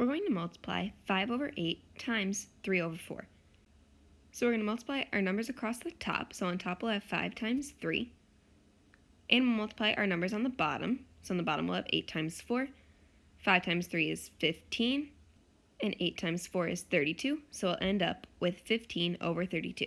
we're going to multiply 5 over 8 times 3 over 4. So we're going to multiply our numbers across the top. So on top we'll have 5 times 3. And we'll multiply our numbers on the bottom. So on the bottom we'll have 8 times 4. 5 times 3 is 15. And 8 times 4 is 32. So we'll end up with 15 over 32.